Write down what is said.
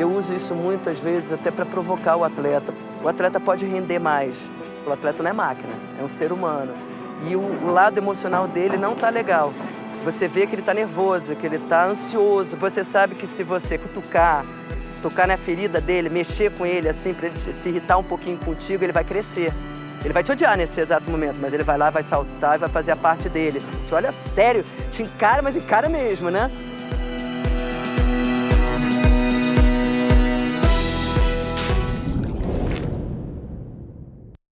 Eu uso isso muitas vezes até para provocar o atleta. O atleta pode render mais. O atleta não é máquina, é um ser humano. E o, lado emocional dele não está legal. Você vê que ele está nervoso, que ele está ansioso. Você sabe que se você cutucar, tocar na ferida dele, mexer com ele assim, para ele se irritar um pouquinho contigo, ele vai crescer. Ele vai te odiar nesse exato momento, mas ele vai lá, vai saltar e vai fazer a parte dele. Te olha sério, te encara, mas encara mesmo, né?